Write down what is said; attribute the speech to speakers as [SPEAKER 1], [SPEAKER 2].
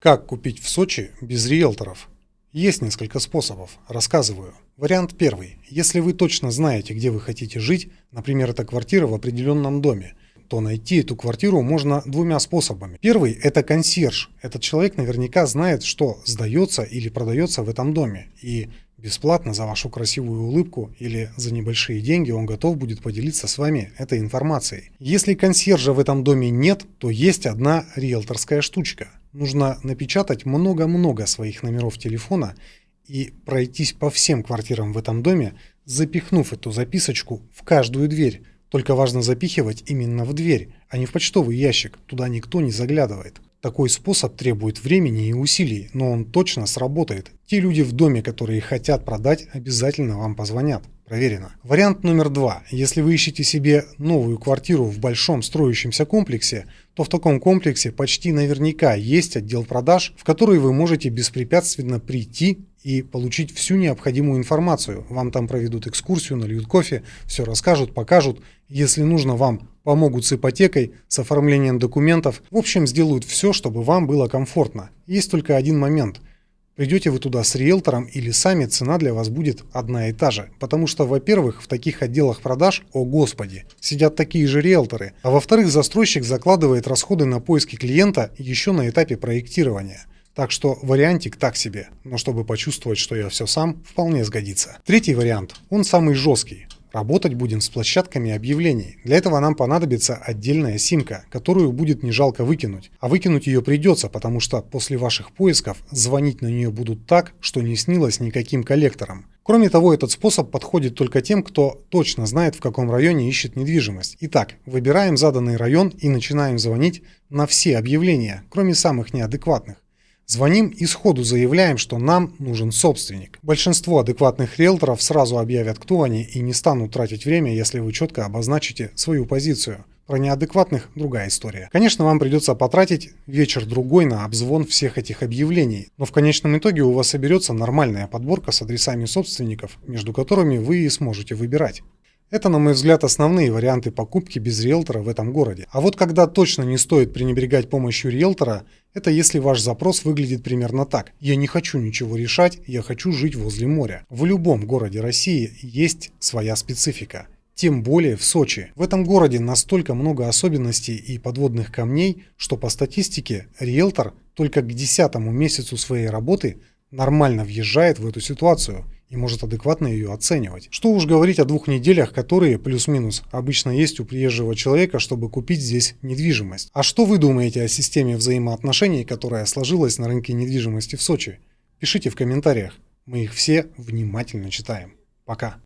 [SPEAKER 1] Как купить в Сочи без риэлторов? Есть несколько способов, рассказываю. Вариант первый. Если вы точно знаете, где вы хотите жить, например, это квартира в определенном доме, то найти эту квартиру можно двумя способами. Первый – это консьерж. Этот человек наверняка знает, что сдается или продается в этом доме. И бесплатно за вашу красивую улыбку или за небольшие деньги он готов будет поделиться с вами этой информацией. Если консьержа в этом доме нет, то есть одна риэлторская штучка – нужно напечатать много-много своих номеров телефона и пройтись по всем квартирам в этом доме, запихнув эту записочку в каждую дверь. Только важно запихивать именно в дверь, а не в почтовый ящик, туда никто не заглядывает. Такой способ требует времени и усилий, но он точно сработает. Те люди в доме, которые хотят продать, обязательно вам позвонят. Проверено. Вариант номер два. Если вы ищете себе новую квартиру в большом строящемся комплексе, то в таком комплексе почти наверняка есть отдел продаж, в который вы можете беспрепятственно прийти и получить всю необходимую информацию. Вам там проведут экскурсию, нальют кофе, все расскажут, покажут. Если нужно, вам помогут с ипотекой, с оформлением документов. В общем, сделают все, чтобы вам было комфортно. Есть только один момент – Придете вы туда с риэлтором или сами, цена для вас будет одна и та же. Потому что, во-первых, в таких отделах продаж, о господи, сидят такие же риэлторы. А во-вторых, застройщик закладывает расходы на поиски клиента еще на этапе проектирования. Так что вариантик так себе, но чтобы почувствовать, что я все сам, вполне сгодится. Третий вариант, он самый жесткий. Работать будем с площадками объявлений. Для этого нам понадобится отдельная симка, которую будет не жалко выкинуть. А выкинуть ее придется, потому что после ваших поисков звонить на нее будут так, что не снилось никаким коллекторам. Кроме того, этот способ подходит только тем, кто точно знает, в каком районе ищет недвижимость. Итак, выбираем заданный район и начинаем звонить на все объявления, кроме самых неадекватных. Звоним и сходу заявляем, что нам нужен собственник. Большинство адекватных риэлторов сразу объявят, кто они, и не станут тратить время, если вы четко обозначите свою позицию. Про неадекватных другая история. Конечно, вам придется потратить вечер-другой на обзвон всех этих объявлений, но в конечном итоге у вас соберется нормальная подборка с адресами собственников, между которыми вы и сможете выбирать. Это, на мой взгляд, основные варианты покупки без риэлтора в этом городе. А вот когда точно не стоит пренебрегать помощью риэлтора, это если ваш запрос выглядит примерно так. Я не хочу ничего решать, я хочу жить возле моря. В любом городе России есть своя специфика. Тем более в Сочи. В этом городе настолько много особенностей и подводных камней, что по статистике риэлтор только к десятому месяцу своей работы нормально въезжает в эту ситуацию – и может адекватно ее оценивать. Что уж говорить о двух неделях, которые, плюс-минус, обычно есть у приезжего человека, чтобы купить здесь недвижимость. А что вы думаете о системе взаимоотношений, которая сложилась на рынке недвижимости в Сочи? Пишите в комментариях, мы их все внимательно читаем. Пока.